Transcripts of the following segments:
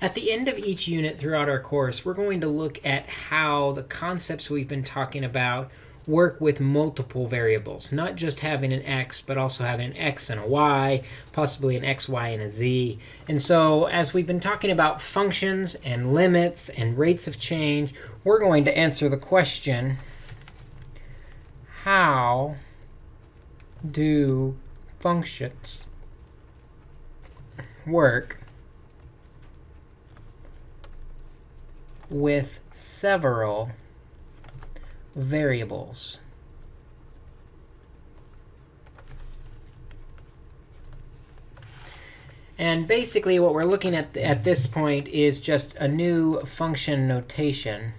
At the end of each unit throughout our course, we're going to look at how the concepts we've been talking about work with multiple variables, not just having an x, but also having an x and a y, possibly an x, y, and a z. And so as we've been talking about functions and limits and rates of change, we're going to answer the question, how do functions work with several variables. And basically, what we're looking at at this point is just a new function notation.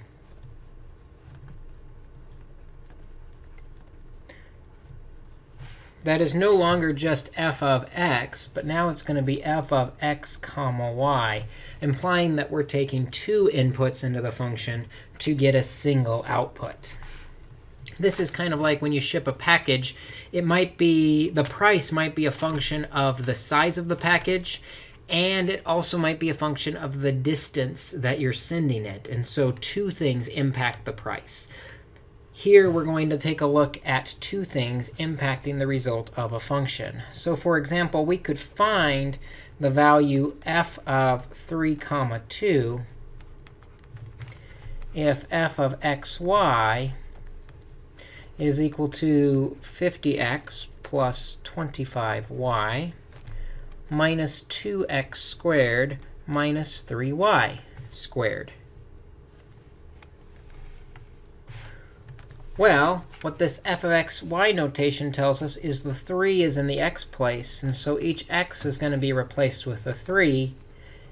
That is no longer just f of x, but now it's going to be f of x comma y implying that we're taking two inputs into the function to get a single output. This is kind of like when you ship a package. It might be the price might be a function of the size of the package, and it also might be a function of the distance that you're sending it. And so two things impact the price. Here, we're going to take a look at two things impacting the result of a function. So for example, we could find the value f of 3 comma 2 if f of xy is equal to 50x plus 25y minus 2x squared minus 3y squared. Well, what this f of x, y notation tells us is the 3 is in the x place. And so each x is going to be replaced with a 3.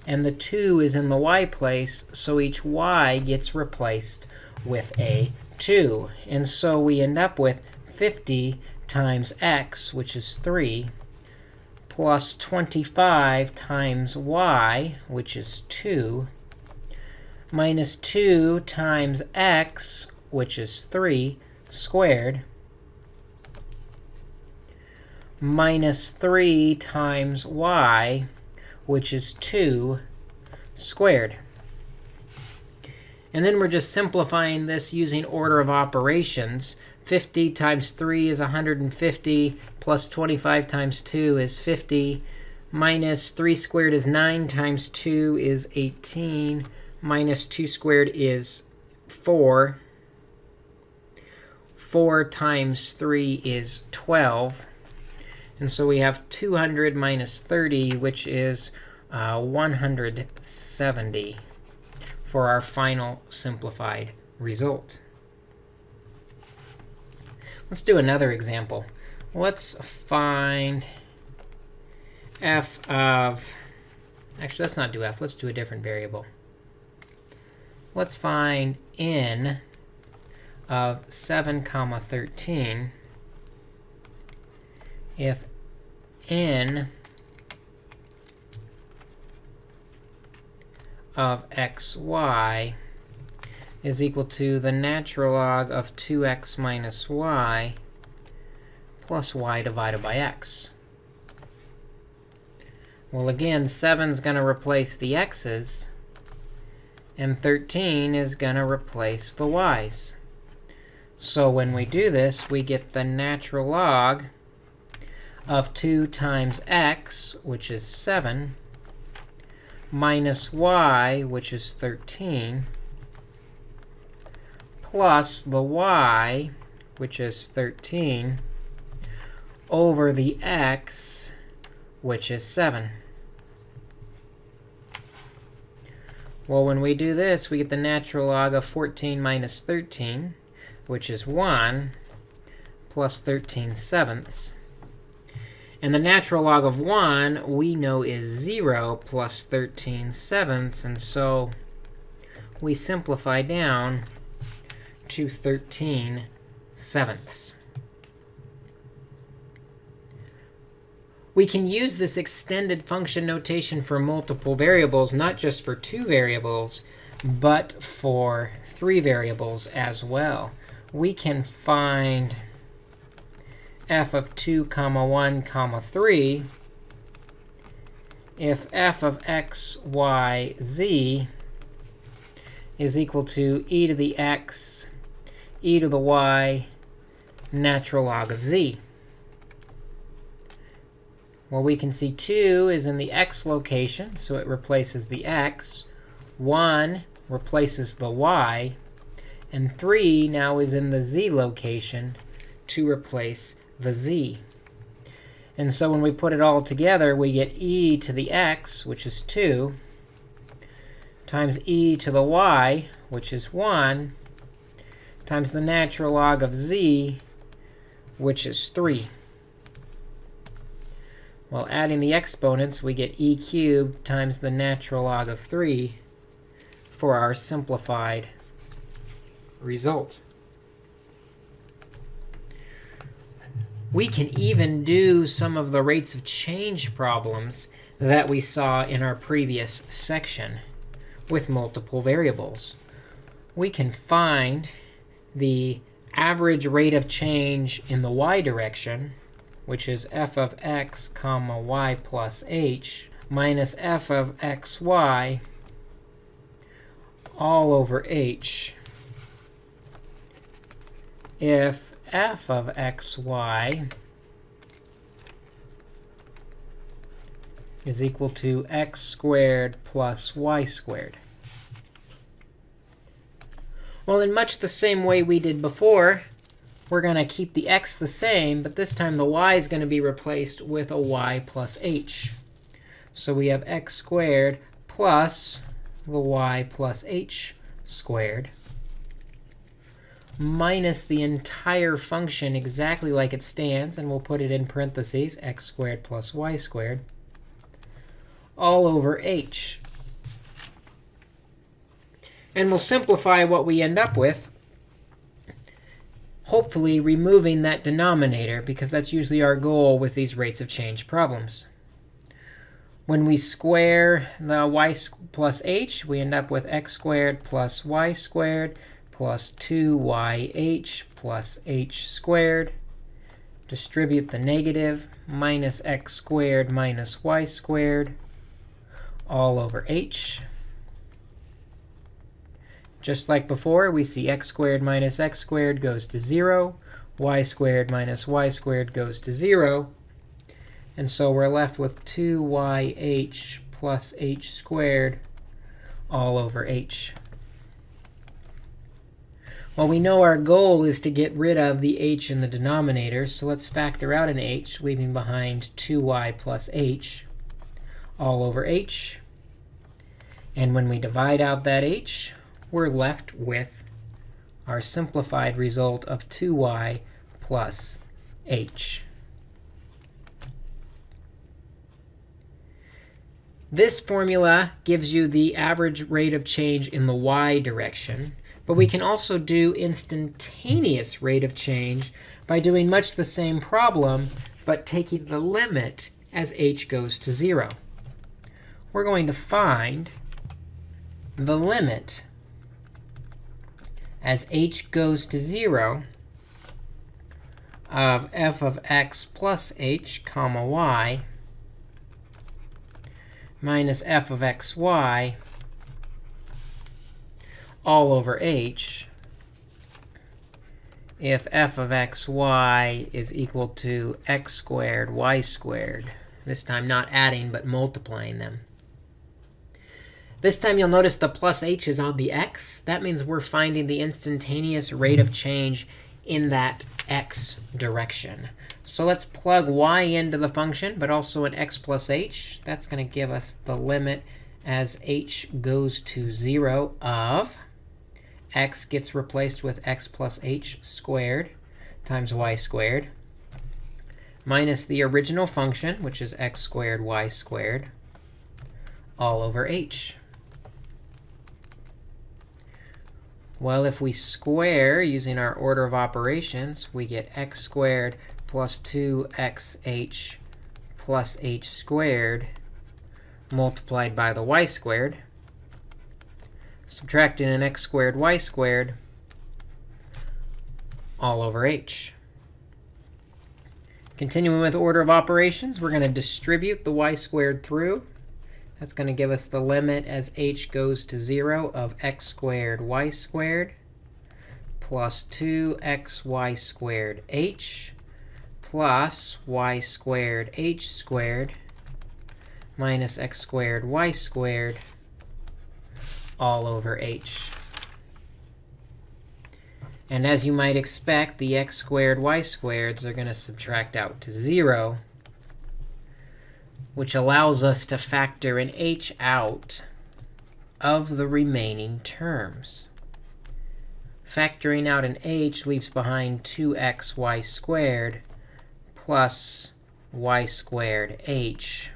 And the 2 is in the y place. So each y gets replaced with a 2. And so we end up with 50 times x, which is 3, plus 25 times y, which is 2, minus 2 times x, which is 3 squared minus 3 times y, which is 2 squared. And then we're just simplifying this using order of operations. 50 times 3 is 150, plus 25 times 2 is 50, minus 3 squared is 9 times 2 is 18, minus 2 squared is 4. 4 times 3 is 12. And so we have 200 minus 30, which is uh, 170 for our final simplified result. Let's do another example. Let's find f of, actually, let's not do f. Let's do a different variable. Let's find n of 7 comma 13 if n of xy is equal to the natural log of 2x minus y plus y divided by x. Well, again, 7 is going to replace the x's, and 13 is going to replace the y's. So when we do this, we get the natural log of 2 times x, which is 7, minus y, which is 13, plus the y, which is 13, over the x, which is 7. Well, when we do this, we get the natural log of 14 minus 13 which is 1 plus 13 sevenths. And the natural log of 1 we know is 0 plus 13 sevenths. And so we simplify down to 13 sevenths. We can use this extended function notation for multiple variables, not just for two variables, but for three variables as well we can find f of 2 comma 1 comma 3 if f of x, y, z is equal to e to the x, e to the y, natural log of z. Well, we can see 2 is in the x location, so it replaces the x. 1 replaces the y. And 3 now is in the z location to replace the z. And so when we put it all together, we get e to the x, which is 2, times e to the y, which is 1, times the natural log of z, which is 3. Well, adding the exponents, we get e cubed times the natural log of 3 for our simplified result. We can even do some of the rates of change problems that we saw in our previous section with multiple variables. We can find the average rate of change in the y direction which is f of x comma y plus h minus f of xy all over h if f of xy is equal to x squared plus y squared. Well, in much the same way we did before, we're going to keep the x the same, but this time the y is going to be replaced with a y plus h. So we have x squared plus the y plus h squared minus the entire function exactly like it stands, and we'll put it in parentheses, x squared plus y squared, all over h. And we'll simplify what we end up with hopefully removing that denominator, because that's usually our goal with these rates of change problems. When we square the y plus h, we end up with x squared plus y squared plus 2yh plus h squared. Distribute the negative, minus x squared minus y squared, all over h. Just like before, we see x squared minus x squared goes to 0. y squared minus y squared goes to 0. And so we're left with 2yh plus h squared all over h. Well, we know our goal is to get rid of the h in the denominator, so let's factor out an h, leaving behind 2y plus h all over h. And when we divide out that h, we're left with our simplified result of 2y plus h. This formula gives you the average rate of change in the y direction. But we can also do instantaneous rate of change by doing much the same problem, but taking the limit as h goes to 0. We're going to find the limit as h goes to 0 of f of x plus h comma y minus f of xy all over h if f of xy is equal to x squared y squared, this time not adding but multiplying them. This time you'll notice the plus h is on the x. That means we're finding the instantaneous rate of change in that x direction. So let's plug y into the function, but also an x plus h. That's going to give us the limit as h goes to 0 of x gets replaced with x plus h squared times y squared minus the original function, which is x squared y squared, all over h. Well, if we square using our order of operations, we get x squared plus 2xh plus h squared multiplied by the y squared. Subtracting an x squared y squared all over h. Continuing with order of operations, we're going to distribute the y squared through. That's going to give us the limit as h goes to 0 of x squared y squared plus 2xy squared h plus y squared h squared minus x squared y squared all over h. And as you might expect, the x squared y squareds are going to subtract out to 0, which allows us to factor an h out of the remaining terms. Factoring out an h leaves behind 2xy squared plus y squared h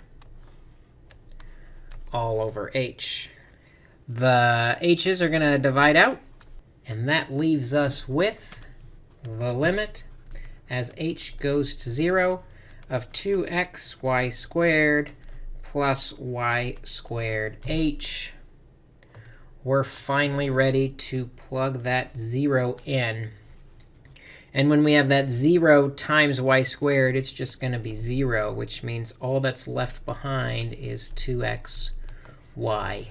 all over h. The h's are going to divide out. And that leaves us with the limit as h goes to 0 of 2xy squared plus y squared h. We're finally ready to plug that 0 in. And when we have that 0 times y squared, it's just going to be 0, which means all that's left behind is 2x y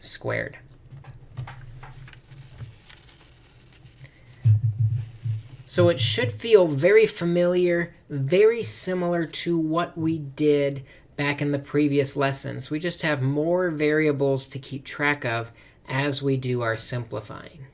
squared. So it should feel very familiar, very similar to what we did back in the previous lessons. We just have more variables to keep track of as we do our simplifying.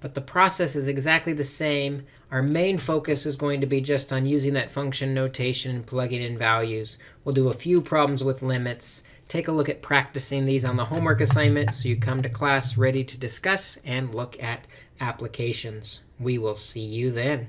But the process is exactly the same. Our main focus is going to be just on using that function notation and plugging in values. We'll do a few problems with limits, take a look at practicing these on the homework assignment so you come to class ready to discuss and look at applications. We will see you then.